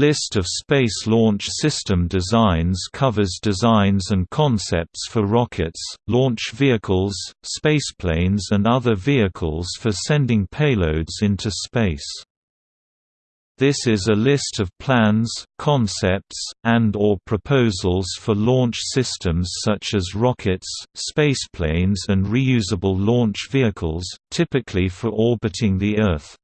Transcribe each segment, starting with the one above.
List of Space Launch System designs covers designs and concepts for rockets, launch vehicles, spaceplanes and other vehicles for sending payloads into space. This is a list of plans, concepts, and or proposals for launch systems such as rockets, spaceplanes and reusable launch vehicles, typically for orbiting the Earth.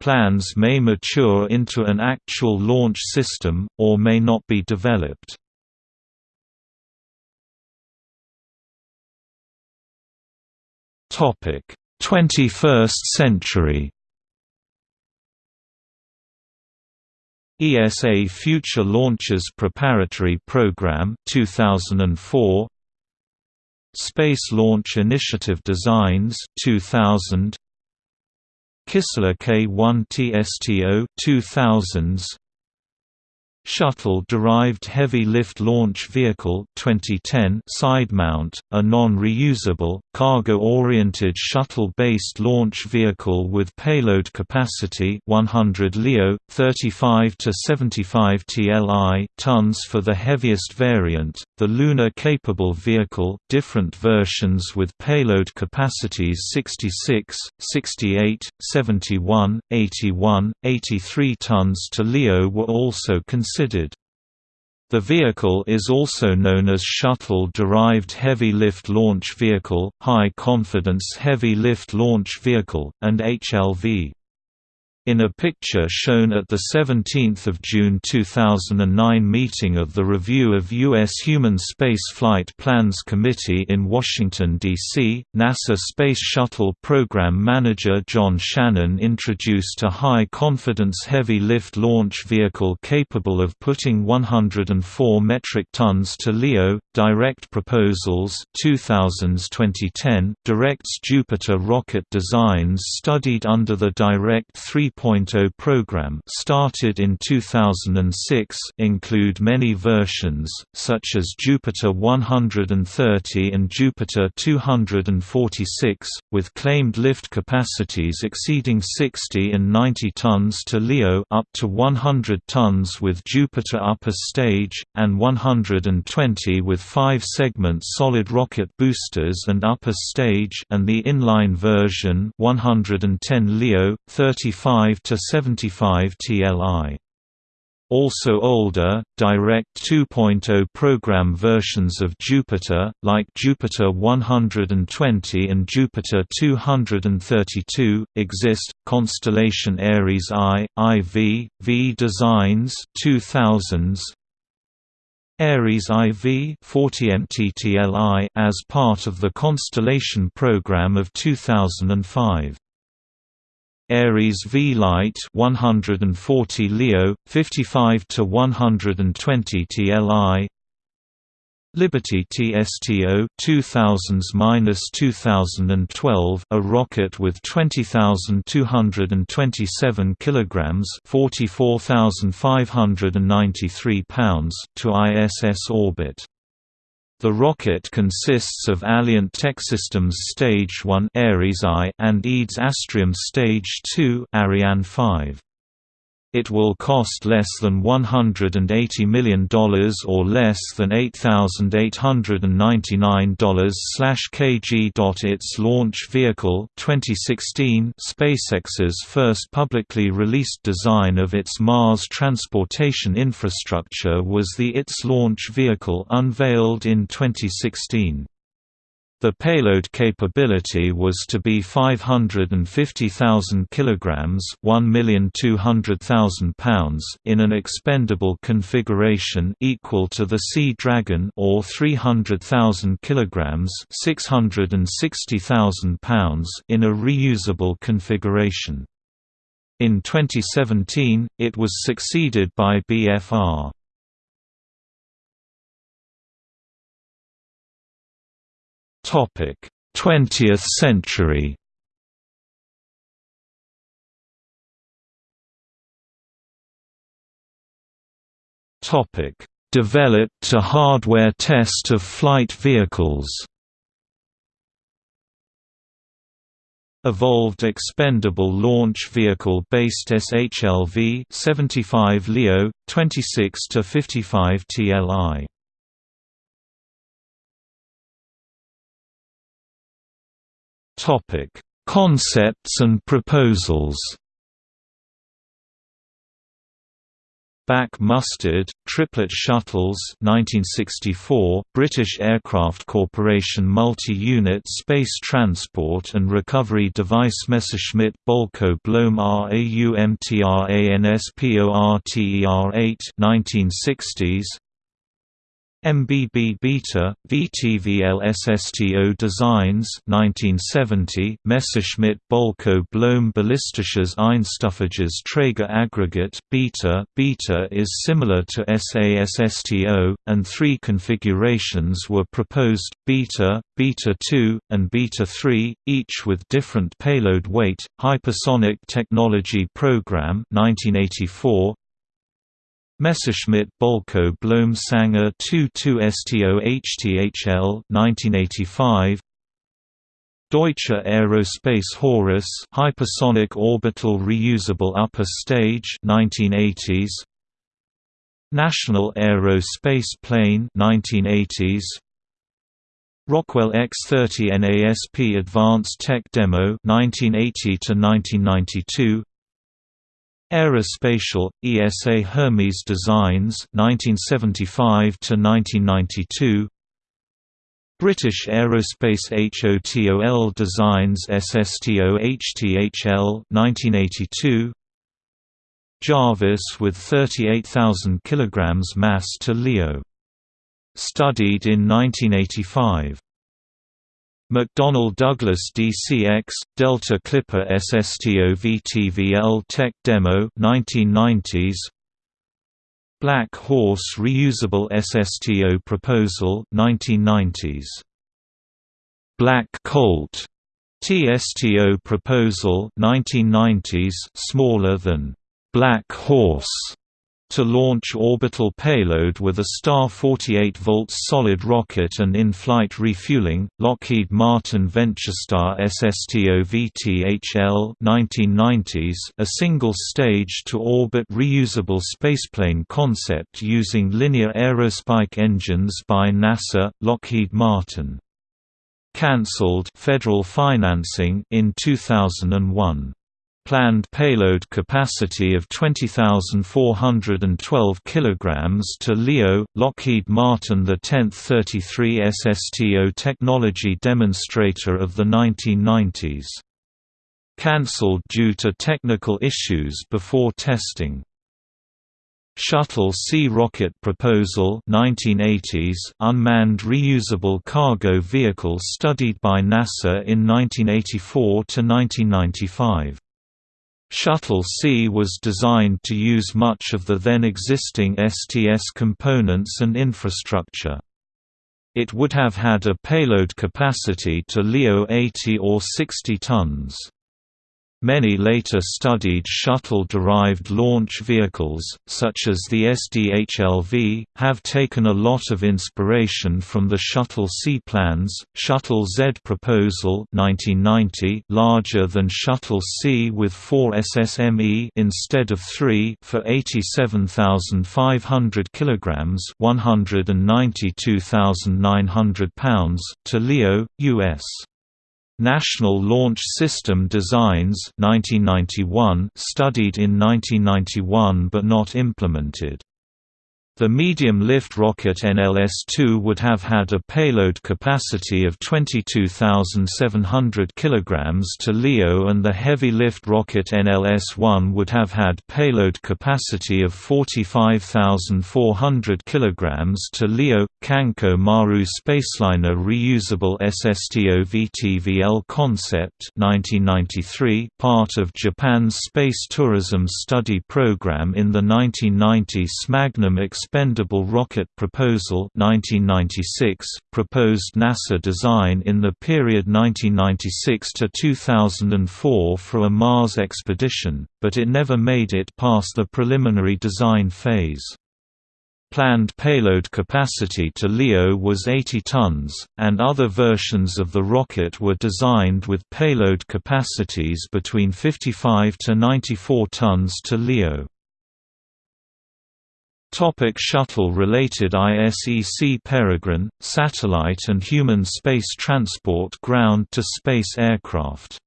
Plans may mature into an actual launch system, or may not be developed. Topic: 21st century. ESA Future Launches Preparatory Program 2004 Space Launch Initiative Designs 2000 Kistler K1 TSTO 2000s Shuttle-derived heavy lift launch vehicle 2010 side mount, a non-reusable, cargo-oriented shuttle-based launch vehicle with payload capacity 100 LEO, 35 to 75 TLI tons for the heaviest variant, the lunar-capable vehicle, different versions with payload capacities 66, 68, 71, 81, 83 tons to LEO were also considered considered. The vehicle is also known as Shuttle-Derived Heavy Lift Launch Vehicle, High Confidence Heavy Lift Launch Vehicle, and HLV. In a picture shown at the 17 June 2009 meeting of the Review of U.S. Human Space Flight Plans Committee in Washington, D.C., NASA Space Shuttle Program Manager John Shannon introduced a high-confidence heavy-lift launch vehicle capable of putting 104 metric tons to LEO. Direct Proposals 2000s-2010 directs Jupiter rocket designs studied under the Direct 3 2.0 program started in 2006 include many versions, such as Jupiter 130 and Jupiter 246, with claimed lift capacities exceeding 60 and 90 tons to LEO up to 100 tons with Jupiter upper stage, and 120 with five-segment solid rocket boosters and upper stage and the inline version 110 LEO, 35 to 75 TLI. Also older, Direct 2.0 program versions of Jupiter, like Jupiter 120 and Jupiter 232, exist. Constellation Ares I, IV, V Designs 2000s, Ares IV 40 MTTLI as part of the Constellation program of 2005. Ares V Light 140 Leo 55 to 120 TLI Liberty TSTO 2000s-2012 a rocket with 20,227 kilograms 44,593 pounds to ISS orbit the rocket consists of Alliant Techsystems Stage 1 Ares I and EADS Astrium Stage 2 Ariane 5. It will cost less than $180 million or less than $8,899/kg. Its launch vehicle 2016 SpaceX's first publicly released design of its Mars transportation infrastructure was the ITS launch vehicle unveiled in 2016. The payload capability was to be 550,000 kilograms, 1,200,000 pounds in an expendable configuration equal to the Sea Dragon or 300,000 kilograms, 660,000 pounds in a reusable configuration. In 2017, it was succeeded by BFR. Topic: 20th century. Topic: Developed to hardware test of flight vehicles. Evolved Expendable Launch Vehicle Based SHLV 75 Leo 26 to 55 TLI Topic Concepts and proposals. BAC Mustard, Triplet Shuttles 1964, British Aircraft Corporation Multi-Unit Space Transport and Recovery Device Messerschmitt Bolko Blohm RAUMTRANSPORTER 8 1960s MBB Beta, VTVL SSTO Designs 1970, Messerschmitt Bolko Blohm Ballistisches Einstufiges Träger Aggregate Beta. Beta is similar to SASSTO, and three configurations were proposed, Beta, Beta 2, and Beta 3, each with different payload weight, Hypersonic Technology Program 1984, Messerschmitt Bolko Blohm Sänger 22 STO HTHL 1985 Deutsche Aerospace Horus Hypersonic Orbital Reusable Upper Stage 1980s National Aerospace Plane 1980s Rockwell X30 NASP Advanced Tech Demo 1980 to 1992 Aérospatiale ESA Hermes Designs 1975 to 1992 British Aerospace HOTOL Designs SSTO HTHL 1982 Jarvis with 38,000 kg mass to LEO. Studied in 1985 McDonnell Douglas DCX, Delta Clipper SSTO VTVL Tech Demo 1990s Black Horse Reusable SSTO Proposal 1990s Black Colt TSTO Proposal 1990s smaller than Black Horse to launch orbital payload with a star 48 volts solid rocket and in-flight refueling, Lockheed Martin VentureStar SSTO VTHL 1990s, a single-stage to orbit reusable spaceplane concept using linear aerospike engines by NASA, Lockheed Martin. Cancelled federal financing in 2001 planned payload capacity of 20,412 kg to LEO, Lockheed Martin the 10th 33 SSTO technology demonstrator of the 1990s. Cancelled due to technical issues before testing. Shuttle C rocket proposal 1980s unmanned reusable cargo vehicle studied by NASA in 1984 to 1995 Shuttle C was designed to use much of the then existing STS components and infrastructure. It would have had a payload capacity to LEO 80 or 60 tons. Many later studied shuttle-derived launch vehicles, such as the SDHLV, have taken a lot of inspiration from the Shuttle C plans. Shuttle Z proposal 1990 larger than Shuttle C with 4 SSME instead of 3 for 87,500 kilograms, 192,900 pounds to LEO, US. National Launch System Designs 1991 studied in 1991 but not implemented. The medium-lift rocket NLS-2 would have had a payload capacity of 22,700 kg to LEO and the heavy-lift rocket NLS-1 would have had payload capacity of 45,400 kg to LEO. Kankoh-maru Spaceliner Reusable SSTO VTVL Concept 1993, part of Japan's space tourism study program in the 1990 Magnum Expendable Rocket Proposal 1996, proposed NASA design in the period 1996 to 2004 for a Mars expedition, but it never made it past the preliminary design phase. Planned payload capacity to LEO was 80 tons, and other versions of the rocket were designed with payload capacities between 55 to 94 tons to LEO. Shuttle-related ISEC Peregrine, satellite and human space transport ground-to-space aircraft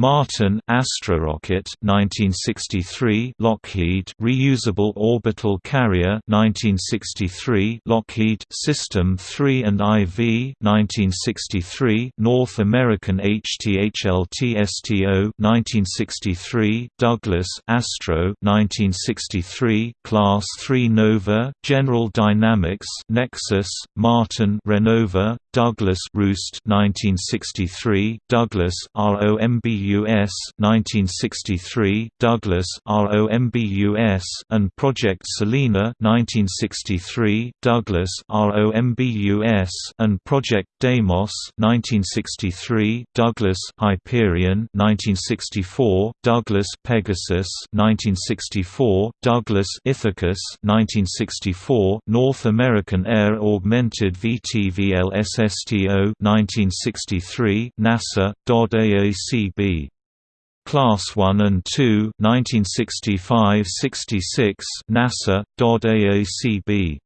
Martin Astrorocket 1963 Lockheed Reusable Orbital Carrier 1963 Lockheed System 3 and IV 1963 North American HTHLT STO 1963 Douglas Astro 1963 Class 3 Nova General Dynamics Nexus Martin Renova Douglas Roost 1963 Douglas ROMBUS 1963 Douglas ROMBUS and Project Selena 1963 Douglas ROMBUS and Project Deimos 1963 Douglas Hyperion 1964 Douglas Pegasus 1964 Douglas Ithacus 1964 North American Air Augmented VTVLS STO 1963 NASA DOD AACB Class 1 and 2 1965-66 NASA DOD AACB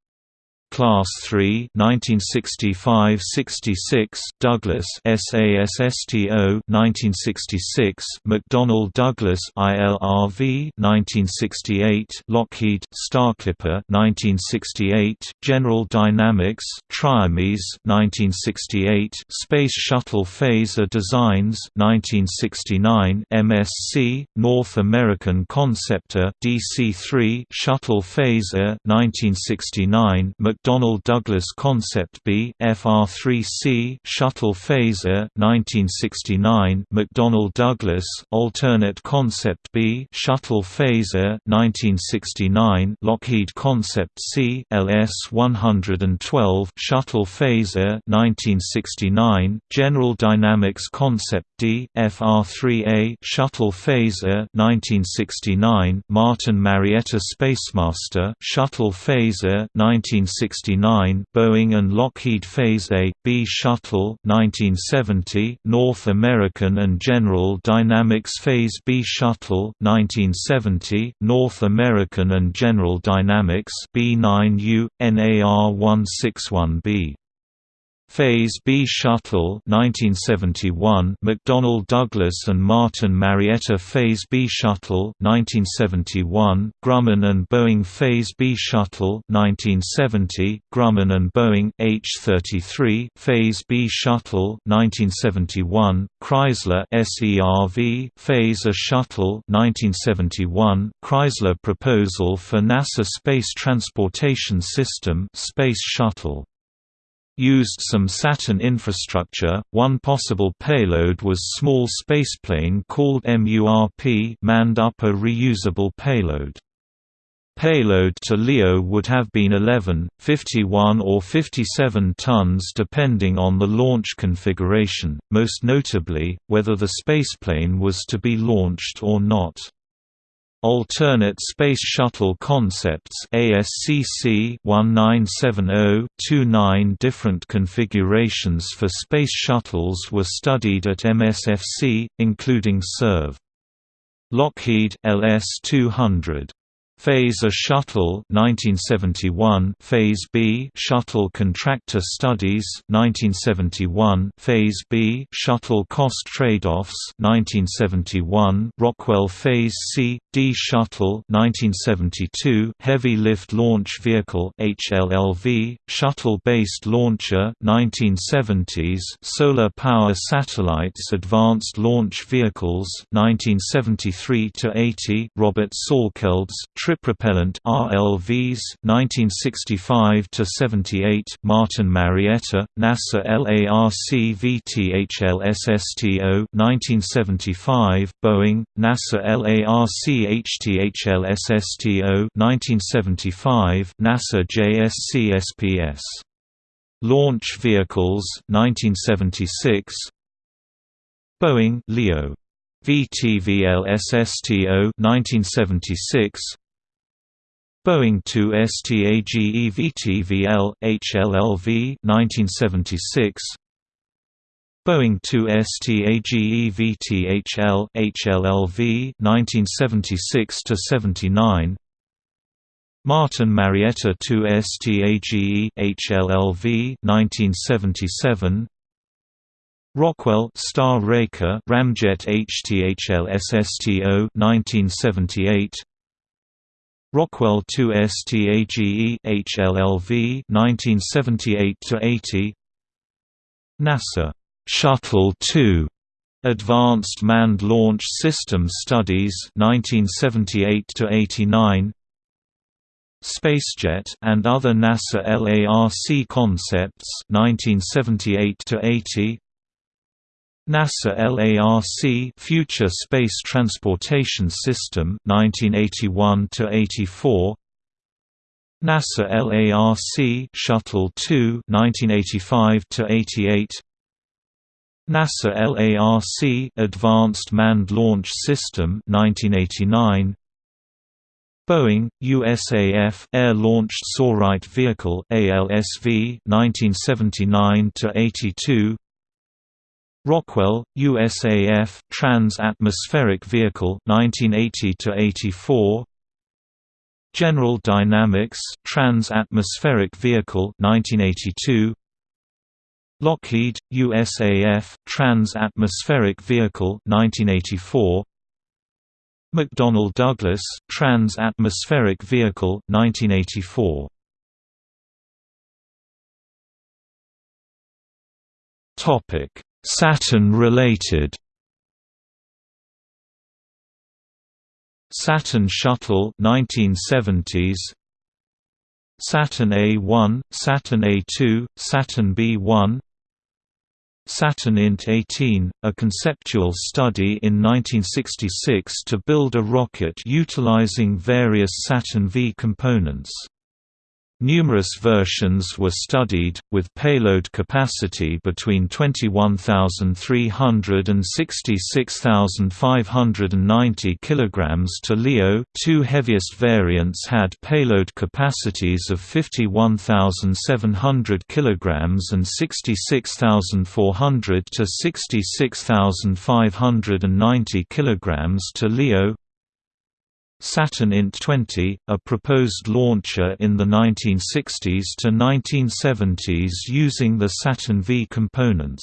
Class 3 1965-66 Douglas SASSTO 1966 McDonnell Douglas ILRV 1968 Lockheed Starclipper 1968 General Dynamics Triamese 1968 Space Shuttle Phaser Designs 1969 MSC North American Conceptor DC-3 Shuttle Phaser 1969 McDonnell Douglas Concept B FR3C Shuttle Phaser 1969 McDonnell Douglas Alternate Concept B Shuttle Phaser 1969 Lockheed Concept C LS-112 Shuttle Phaser 1969 General Dynamics Concept D FR3A Shuttle Phaser 1969 Martin Marietta Spacemaster Shuttle Phaser 1969 1969 Boeing and Lockheed Phase A, B Shuttle 1970 North American and General Dynamics Phase B Shuttle 1970 North American and General Dynamics B9U, NAR161B Phase B Shuttle 1971 McDonnell Douglas and Martin Marietta Phase B Shuttle 1971 Grumman and Boeing Phase B Shuttle 1970 Grumman and Boeing H-33 Phase B Shuttle 1971 Chrysler SERV Phase A Shuttle 1971 Chrysler proposal for NASA Space Transportation System Space Shuttle used some Saturn infrastructure. One possible payload was small spaceplane called MURP, manned upper reusable payload. Payload to LEO would have been 11, 51 or 57 tons depending on the launch configuration, most notably, whether the spaceplane was to be launched or not. Alternate Space Shuttle Concepts ASCC 1970-29 different configurations for space shuttles were studied at MSFC, including SERV. Lockheed LS-200 Phase A Shuttle 1971 Phase B Shuttle Contractor Studies 1971 Phase B Shuttle Cost Trade-offs 1971 Rockwell Phase C D Shuttle 1972 Heavy Lift Launch Vehicle HLLV Shuttle-based launcher 1970s Solar Power Satellites Advanced Launch Vehicles 1973 to 80 Robert Tripropellant RLVs 1965 to 78 Martin Marietta NASA LARC VTHL SSTO 1975 Boeing NASA LARC HTHL SSTO 1975 NASA JSC SPS Launch Vehicles 1976 Boeing Leo. VTVL SSTO 1976 Boeing 2 STAGEVTVL, HLLV 1976 Boeing 2 STAGEVTHL, HLLV 1976–79 Martin Marietta 2 STAGE HLLV 1977 Rockwell Star Raker Ramjet HTHL SSTO 1978 Rockwell 2 STAGE HLLV 1978 80 NASA. Shuttle 2 Advanced Manned Launch System Studies 1978 89 Spacejet and other NASA LARC concepts 1978 80 NASA LARC Future Space Transportation System 1981 to 84 NASA LARC Shuttle 2 1985 to 88 NASA LARC Advanced Manned Launch System 1989 Boeing USAF Air Launched Sortie Vehicle ALSV 1979 to 82 Rockwell, USAF Trans-Atmospheric Vehicle 1980–84 General Dynamics Trans-Atmospheric Vehicle 1982 Lockheed, USAF Trans-Atmospheric Vehicle 1984 McDonnell Douglas Trans-Atmospheric Vehicle 1984 Topic Saturn-related Saturn Shuttle 1970s Saturn A1, Saturn A2, Saturn B1 Saturn INT 18, a conceptual study in 1966 to build a rocket utilizing various Saturn V components. Numerous versions were studied, with payload capacity between 21,300 and 66,590 kg to LEO. Two heaviest variants had payload capacities of 51,700 kg and 66,400 to 66,590 kg to LEO. Saturn INT 20, a proposed launcher in the 1960s to 1970s using the Saturn V components.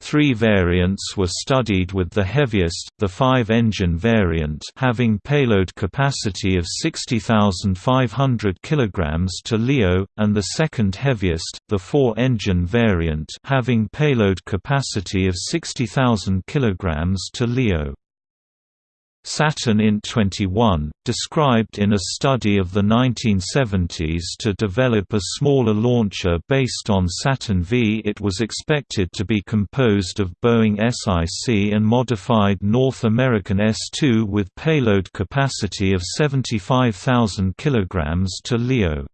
Three variants were studied with the heaviest, the 5-engine variant having payload capacity of 60,500 kg to LEO, and the second heaviest, the 4-engine variant having payload capacity of 60,000 kg to LEO. Saturn in 21, described in a study of the 1970s to develop a smaller launcher based on Saturn V. It was expected to be composed of Boeing SIC and modified North American S-2 with payload capacity of 75,000 kg to LEO.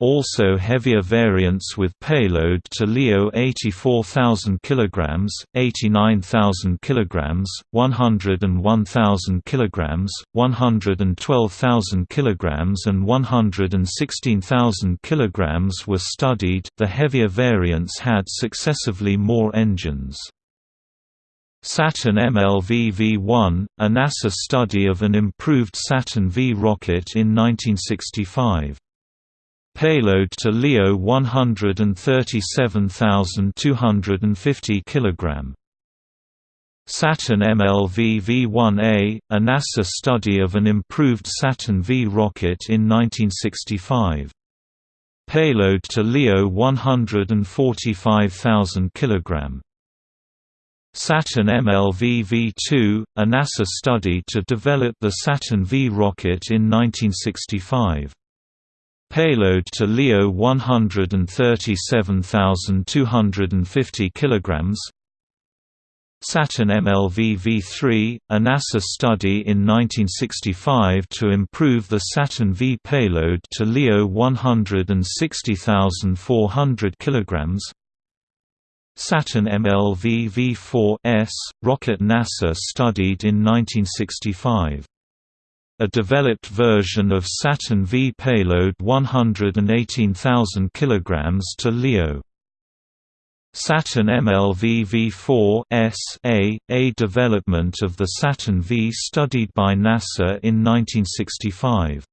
Also heavier variants with payload to LEO 84,000 kg, 89,000 kg, 101,000 kg, 112,000 kg and 116,000 kg were studied. The heavier variants had successively more engines. Saturn MLV V1, a NASA study of an improved Saturn V rocket in 1965. Payload to LEO 137,250 kg. Saturn MLV V1A, a NASA study of an improved Saturn V rocket in 1965. Payload to LEO 145,000 kg. Saturn MLV V2, a NASA study to develop the Saturn V rocket in 1965. Payload to LEO 137,250 kg Saturn MLV V3, a NASA study in 1965 to improve the Saturn V payload to LEO 160,400 kg Saturn MLV V4 S, rocket NASA studied in 1965 a developed version of Saturn V payload 118,000 kg to LEO. Saturn MLV V4 A, a development of the Saturn V studied by NASA in 1965.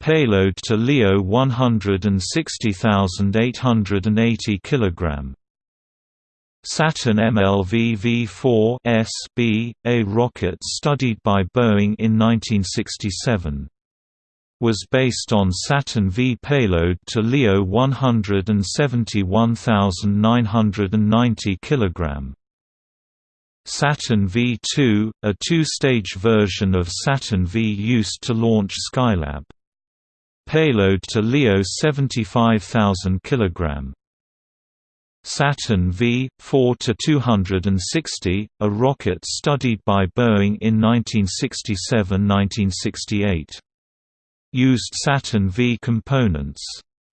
Payload to LEO 160,880 kg. Saturn MLV V4 S B, a rocket studied by Boeing in 1967 was based on Saturn V payload to LEO 171,990 kg. Saturn V2, a two-stage version of Saturn V used to launch Skylab. Payload to LEO 75,000 kg. Saturn V, 4–260, a rocket studied by Boeing in 1967–1968 used Saturn V components.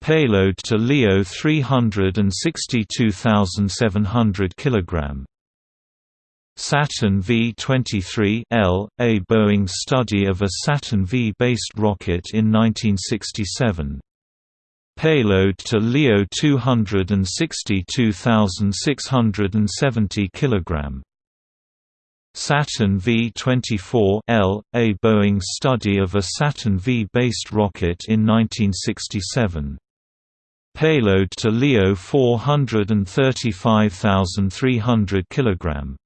Payload to LEO 362,700 kg. Saturn V-23 L, a Boeing study of a Saturn V-based rocket in 1967. Payload to LEO 262,670 kg. Saturn V-24 L, a Boeing study of a Saturn V-based rocket in 1967. Payload to LEO 435,300 kg.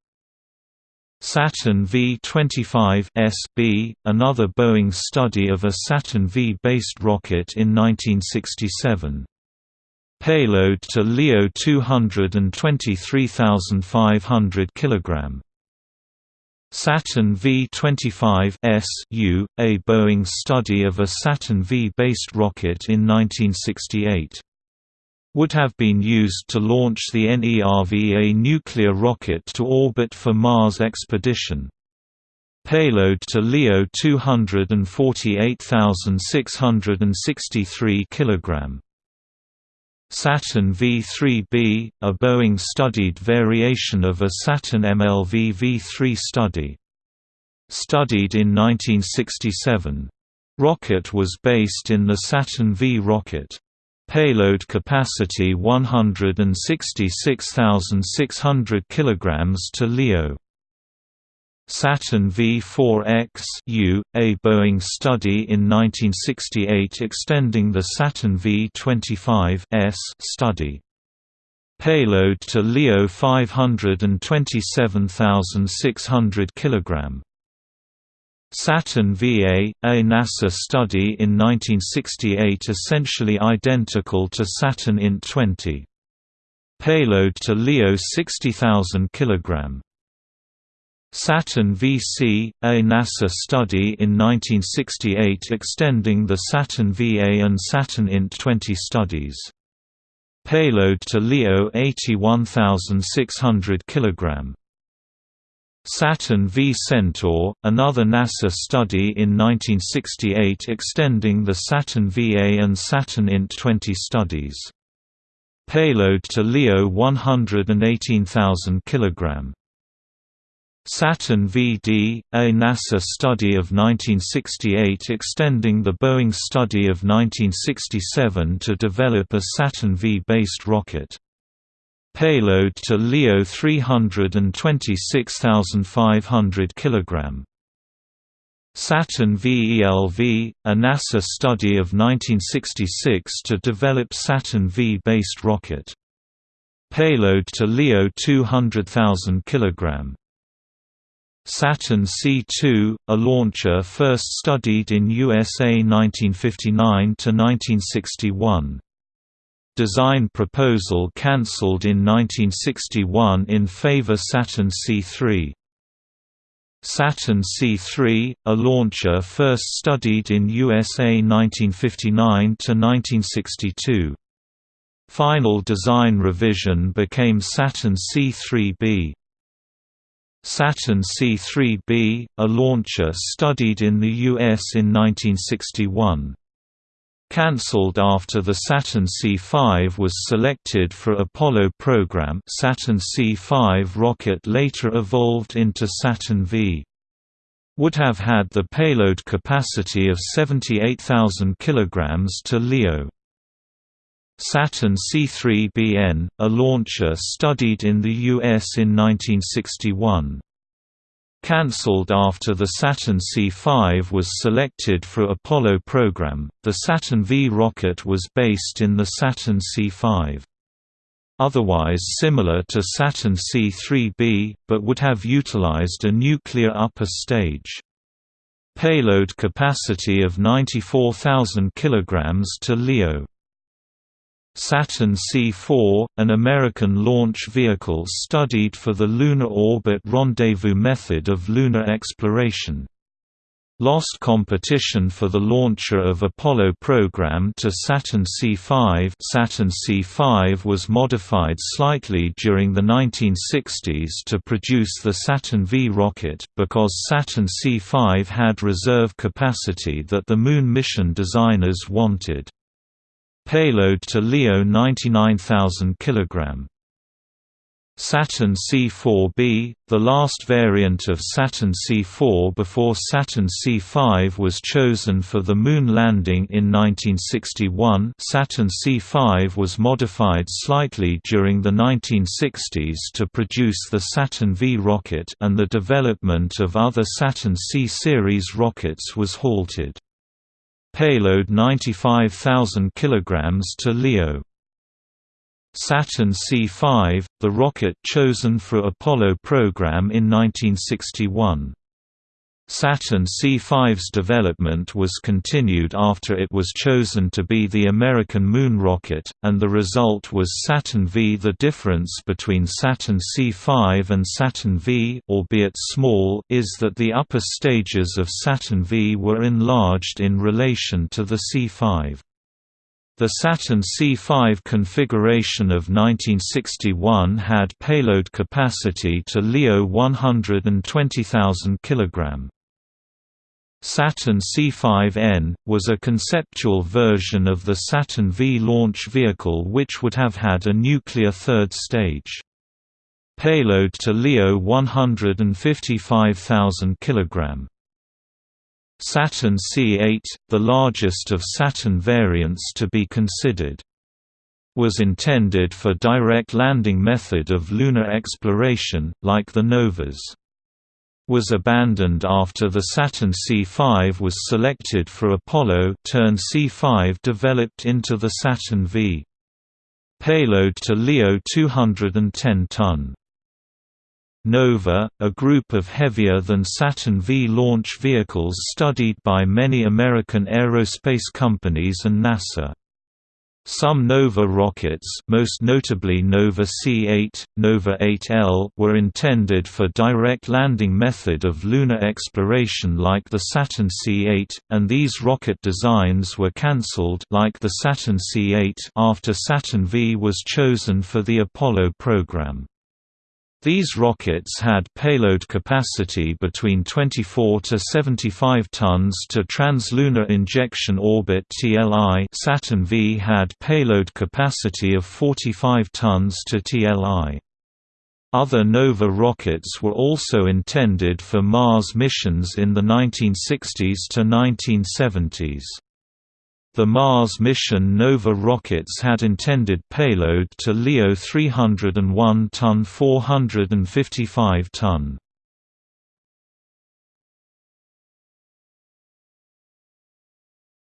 Saturn V-25 SB, another Boeing study of a Saturn V-based rocket in 1967. Payload to LEO 223,500 kg. Saturn V-25 SU, a Boeing study of a Saturn V-based rocket in 1968. Would have been used to launch the NERVA nuclear rocket to orbit for Mars expedition. Payload to LEO 248,663 kg. Saturn V-3B, a Boeing-studied variation of a Saturn MLV V-3 study. Studied in 1967. Rocket was based in the Saturn V rocket. Payload capacity 166,600 kg to LEO. Saturn V4X U, a Boeing study in 1968 extending the Saturn V25 S study. Payload to LEO 527,600 kg. Saturn VA, a NASA study in 1968 essentially identical to Saturn INT 20. Payload to LEO 60,000 kg. Saturn VC, a NASA study in 1968 extending the Saturn VA and Saturn INT 20 studies. Payload to LEO 81,600 kg. Saturn V Centaur, another NASA study in 1968 extending the Saturn VA and Saturn INT 20 studies. Payload to LEO 118,000 kg. Saturn VD, a NASA study of 1968 extending the Boeing study of 1967 to develop a Saturn V-based rocket. Payload to LEO 326,500 kg. Saturn VELV, a NASA study of 1966 to develop Saturn V-based rocket. Payload to LEO 200,000 kg. Saturn C2, a launcher first studied in USA 1959–1961. Design proposal cancelled in 1961 in favor Saturn C3. Saturn C3, a launcher first studied in USA 1959–1962. Final design revision became Saturn C3b. Saturn C-3B, a launcher studied in the U.S. in 1961. Cancelled after the Saturn C-5 was selected for Apollo program Saturn C-5 rocket later evolved into Saturn V. would have had the payload capacity of 78,000 kg to LEO. Saturn C3BN, a launcher studied in the U.S. in 1961. Cancelled after the Saturn C5 was selected for Apollo program, the Saturn V rocket was based in the Saturn C5. Otherwise similar to Saturn C3b, but would have utilized a nuclear upper stage. Payload capacity of 94,000 kg to LEO. Saturn C4, an American launch vehicle studied for the Lunar Orbit Rendezvous method of lunar exploration. Lost competition for the launcher of Apollo program to Saturn C5 Saturn C5 was modified slightly during the 1960s to produce the Saturn V rocket, because Saturn C5 had reserve capacity that the Moon mission designers wanted. Payload to LEO 99,000 kg. Saturn C4b, the last variant of Saturn C4 before Saturn C5 was chosen for the Moon landing in 1961 Saturn C5 was modified slightly during the 1960s to produce the Saturn V rocket and the development of other Saturn C-series rockets was halted. Payload 95,000 kg to LEO. Saturn C5, the rocket chosen for Apollo program in 1961. Saturn C5's development was continued after it was chosen to be the American moon rocket, and the result was Saturn V. The difference between Saturn C5 and Saturn V albeit small, is that the upper stages of Saturn V were enlarged in relation to the C5. The Saturn C5 configuration of 1961 had payload capacity to LEO 120,000 kg. Saturn C5N, was a conceptual version of the Saturn V launch vehicle which would have had a nuclear third stage. Payload to LEO 155,000 kg. Saturn C8, the largest of Saturn variants to be considered. Was intended for direct landing method of lunar exploration, like the Novas was abandoned after the Saturn C5 was selected for Apollo turn C5 developed into the Saturn V. Payload to LEO 210 ton. Nova, a group of heavier-than-Saturn V launch vehicles studied by many American aerospace companies and NASA. Some Nova rockets most notably Nova C8, Nova 8L were intended for direct landing method of lunar exploration like the Saturn C8, and these rocket designs were cancelled like the Saturn C8 after Saturn V was chosen for the Apollo program. These rockets had payload capacity between 24 to 75 tons to Translunar Injection Orbit (TLI). Saturn V had payload capacity of 45 tons to TLI. Other Nova rockets were also intended for Mars missions in the 1960s to 1970s. The Mars mission Nova rockets had intended payload to LEO 301 ton 455 ton.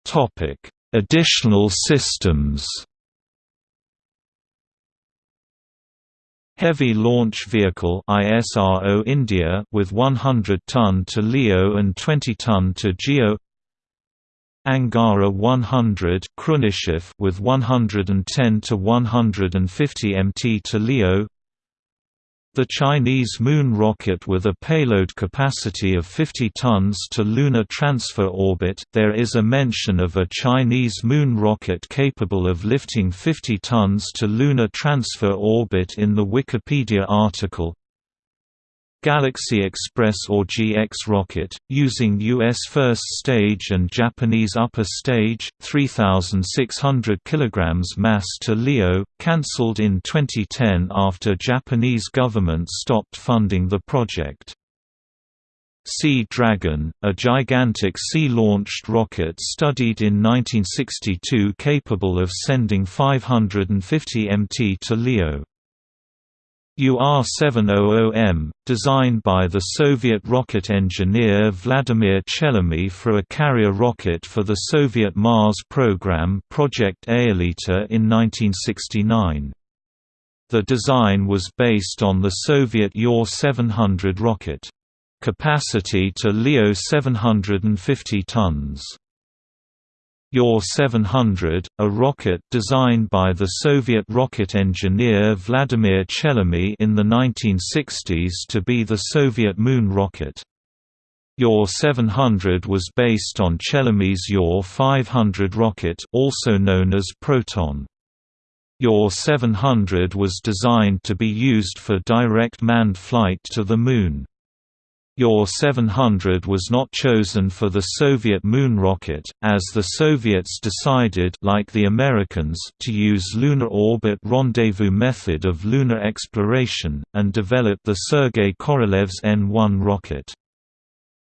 Topic: Additional systems. Heavy Launch Vehicle ISRO India with 100 ton to LEO and 20 ton to GEO Angara 100 Khrunichev with 110 to 150 mt to LEO the Chinese moon rocket with a payload capacity of 50 tons to lunar transfer orbit. There is a mention of a Chinese moon rocket capable of lifting 50 tons to lunar transfer orbit in the Wikipedia article. Galaxy Express or GX rocket, using U.S. first stage and Japanese upper stage, 3,600 kg mass to LEO, cancelled in 2010 after Japanese government stopped funding the project. Sea Dragon, a gigantic sea-launched rocket studied in 1962 capable of sending 550 mt to LEO. UR-700M, designed by the Soviet rocket engineer Vladimir Chelomey for a carrier rocket for the Soviet Mars program Project Aelita in 1969. The design was based on the Soviet UR-700 rocket. Capacity to LEO 750 tons. UR-700, a rocket designed by the Soviet rocket engineer Vladimir Chelomey in the 1960s to be the Soviet moon rocket. UR-700 was based on Chelomey's UR-500 rocket also known as Proton. UR-700 was designed to be used for direct manned flight to the Moon. UR-700 was not chosen for the Soviet moon rocket, as the Soviets decided like the Americans to use lunar orbit rendezvous method of lunar exploration, and develop the Sergei Korolev's N-1 rocket.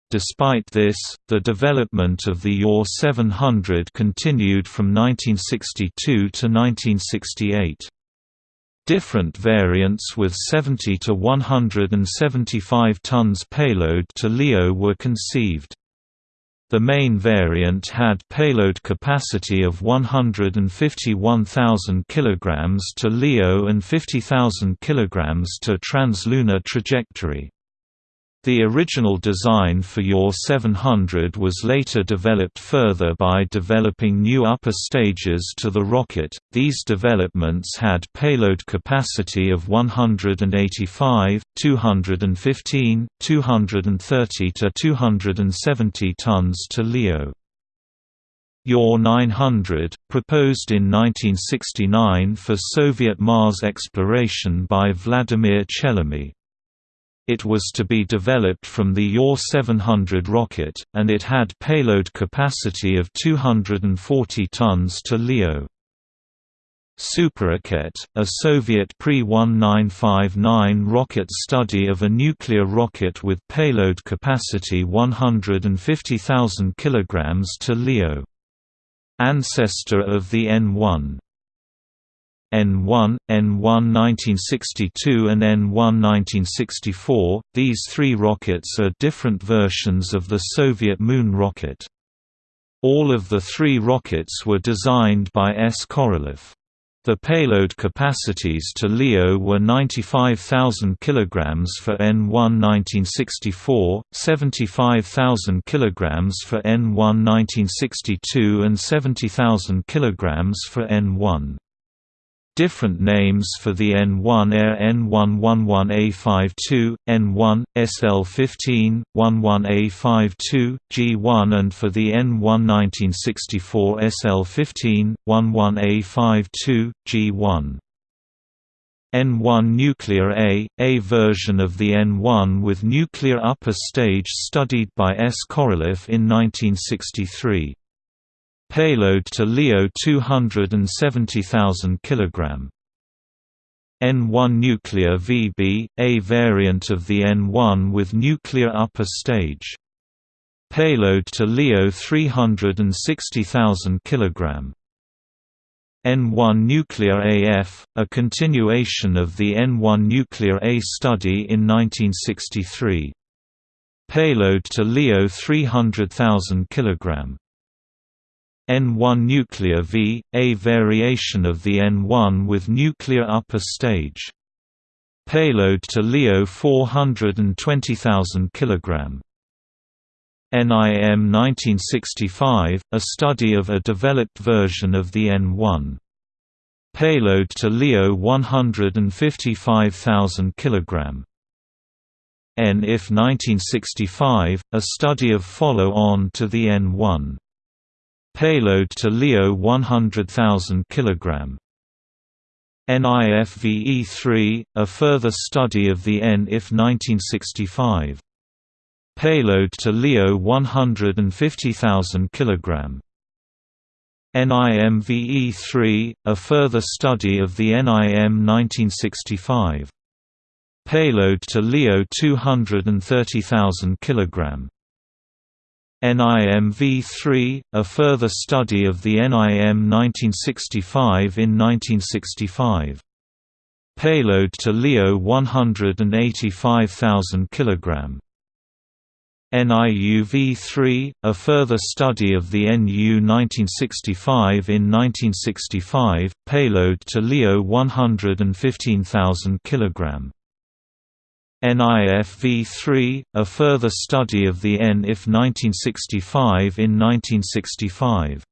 Despite this, the development of the UR-700 continued from 1962 to 1968. Different variants with 70 to 175 tons payload to LEO were conceived. The main variant had payload capacity of 151,000 kg to LEO and 50,000 kg to translunar trajectory. The original design for UR-700 was later developed further by developing new upper stages to the rocket. These developments had payload capacity of 185, 215, 230 to 270 tons to LEO. UR-900, proposed in 1969 for Soviet Mars exploration by Vladimir Chelomey. It was to be developed from the UR-700 rocket, and it had payload capacity of 240 tons to LEO. Superrocket, a Soviet pre-1959 rocket study of a nuclear rocket with payload capacity 150,000 kg to LEO. Ancestor of the N-1 N1, N1 1962 and N1 1964. These three rockets are different versions of the Soviet Moon rocket. All of the three rockets were designed by S. Korolev. The payload capacities to LEO were 95,000 kg for N1 1964, 75,000 kg for N1 1962 and 70,000 kg for N1. Different names for the N1 Air N111A52, N1, SL15, 11A52, G1 and for the N1 1964 SL15, 11A52, G1. N1 Nuclear A, a version of the N1 with nuclear upper stage studied by S. Korolev in 1963. Payload to LEO 270,000 kg. N1 Nuclear VB, a variant of the N1 with nuclear upper stage. Payload to LEO 360,000 kg. N1 Nuclear AF, a continuation of the N1 Nuclear A study in 1963. Payload to LEO 300,000 kg. N1 nuclear V, a variation of the N1 with nuclear upper stage. Payload to LEO 420,000 kg. NIM 1965, a study of a developed version of the N1. Payload to LEO 155,000 kg. NIF 1965, a study of follow-on to the N1. Payload to LEO 100,000 kg. NIFVE-3, a further study of the NIF 1965. Payload to LEO 150,000 kg. NIMVE-3, a further study of the NIM 1965. Payload to LEO 230,000 kg. NIM-V3, a further study of the NIM 1965 in 1965. Payload to LEO 185,000 kg. NIU-V3, a further study of the NU 1965 in 1965, payload to LEO 115,000 kg. NIF-V3, a further study of the NIF 1965 in 1965.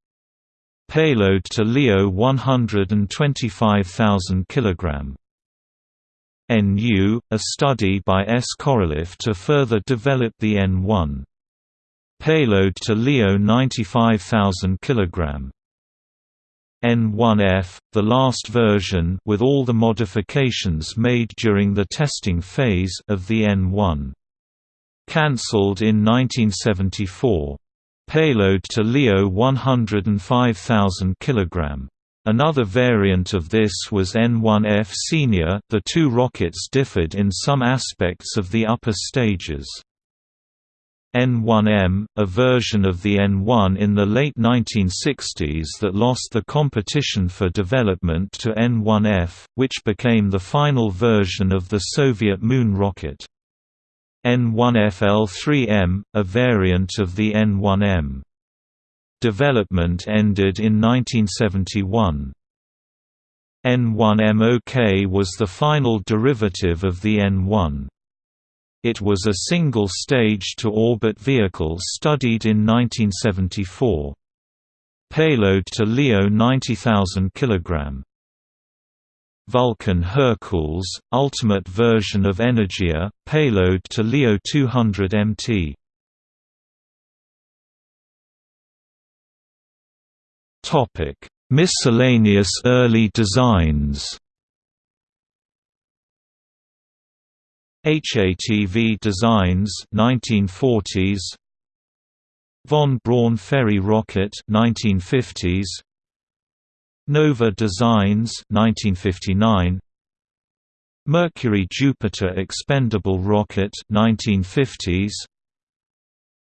Payload to LEO 125,000 kg. NU, a study by S. Korolev to further develop the N1. Payload to LEO 95,000 kg. N1F, the last version with all the modifications made during the testing phase of the N1. Cancelled in 1974. Payload to LEO 105,000 kg. Another variant of this was N1F Senior. The two rockets differed in some aspects of the upper stages. N1M, a version of the N1 in the late 1960s that lost the competition for development to N1F, which became the final version of the Soviet Moon rocket. N1FL3M, a variant of the N1M. Development ended in 1971. N1MOK was the final derivative of the N1. It was a single stage-to-orbit vehicle studied in 1974. Payload to LEO 90,000 kg. Vulcan Hercules, ultimate version of Energia, payload to LEO 200 MT. Miscellaneous early designs HATV Designs 1940s Von Braun Ferry Rocket 1950s Nova Designs 1959 Mercury Jupiter Expendable Rocket 1950s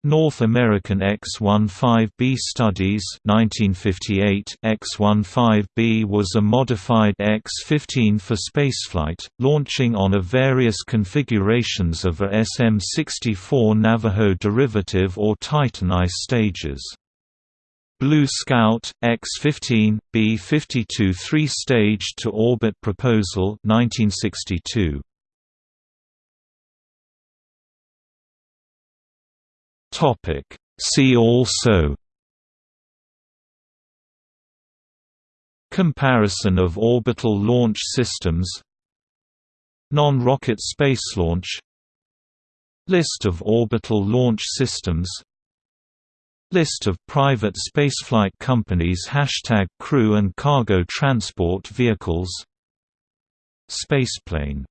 North American X-15B Studies 1958 X-15B was a modified X-15 for spaceflight, launching on a various configurations of a SM-64 Navajo derivative or Titan I stages. Blue Scout, X-15, B-52 three-stage to orbit proposal 1962. Topic. See also Comparison of orbital launch systems Non-rocket space launch List of orbital launch systems List of private spaceflight companies Hashtag crew and cargo transport vehicles Spaceplane